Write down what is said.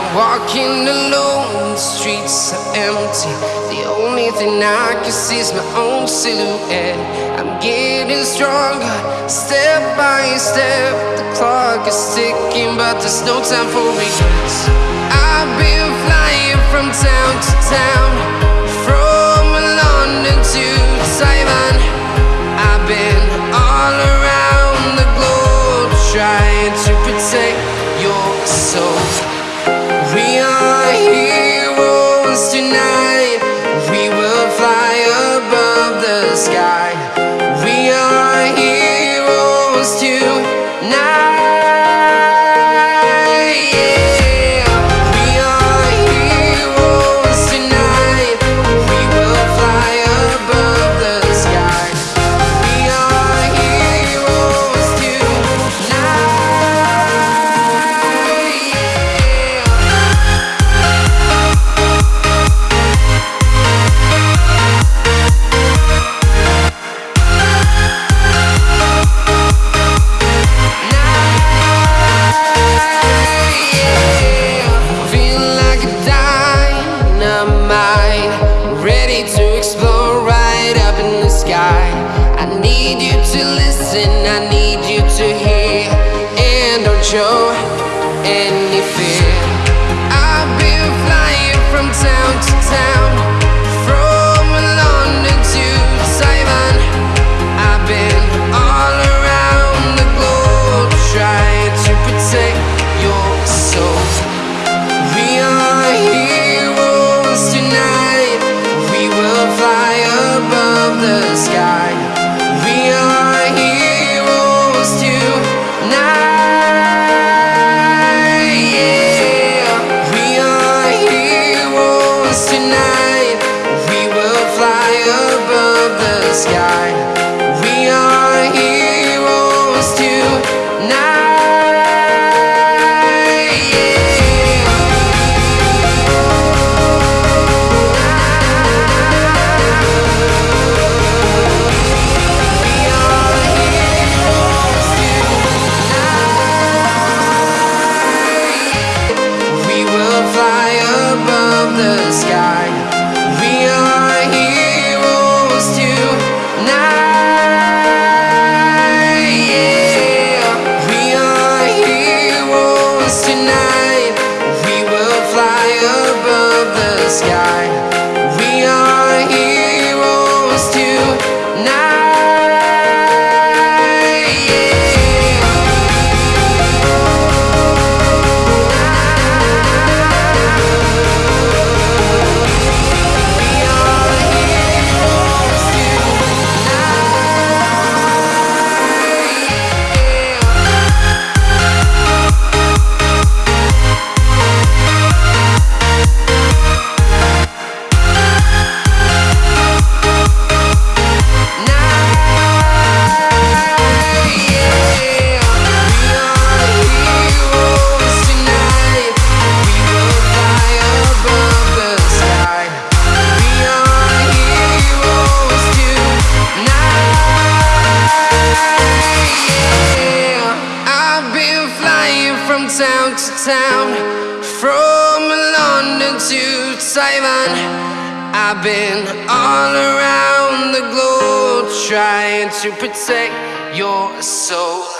I'm walking alone, the streets are empty. The only thing I can see is my own silhouette. I'm getting stronger, step by step. The clock is ticking, but there's no time for regrets. need you to listen, I need you. tonight. to town, from London to Taiwan. I've been all around the globe trying to protect your soul.